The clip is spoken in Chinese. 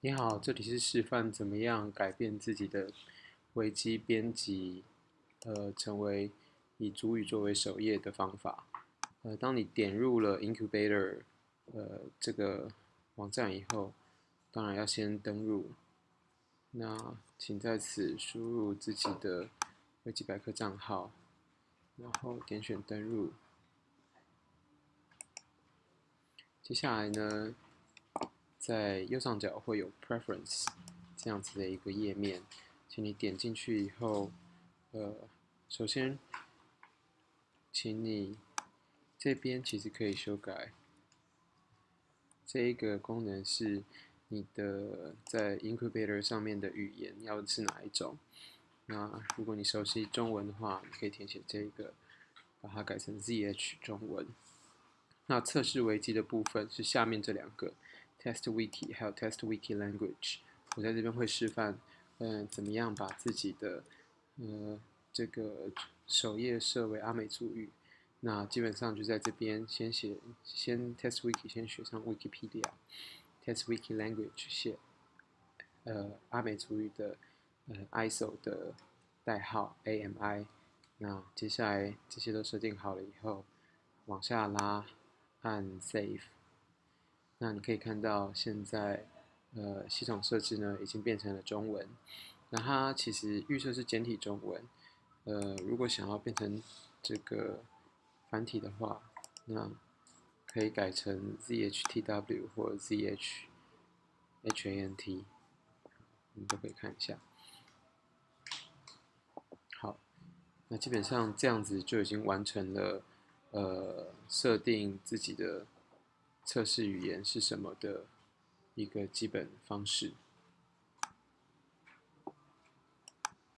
你好，这里是示范怎么样改变自己的维基编辑，呃，成为以主语作为首页的方法。呃，当你点入了 Incubator，呃，这个网站以后，当然要先登入。那请在此输入自己的维基百科账号，然后点选登入。接下来呢？在右上角会有 Preference 这样子的一个页面，请你点进去以后，呃，首先，请你这边其实可以修改，这一个功能是你的在 Incubator 上面的语言要是哪一种。那如果你熟悉中文的话，你可以填写这个，把它改成 ZH 中文。那测试维基的部分是下面这两个。Test Wiki 还有 Test Wiki Language，我在这边会示范，嗯，怎么样把自己的，呃，这个首页设为阿美族语。那基本上就在这边先写，先 Test Wiki 先学上 Wikipedia，Test Wiki Language 写，呃，阿美族语的，呃，ISO 的代号 AMI。那接下来这些都设定好了以后，往下拉，按 Save。那你可以看到，现在呃系统设置呢已经变成了中文。那它其实预设是简体中文，呃，如果想要变成这个繁体的话，那可以改成 ZHTW 或 ZHHANT，你都可以看一下。好，那基本上这样子就已经完成了呃设定自己的。测试语言是什么的一个基本方式。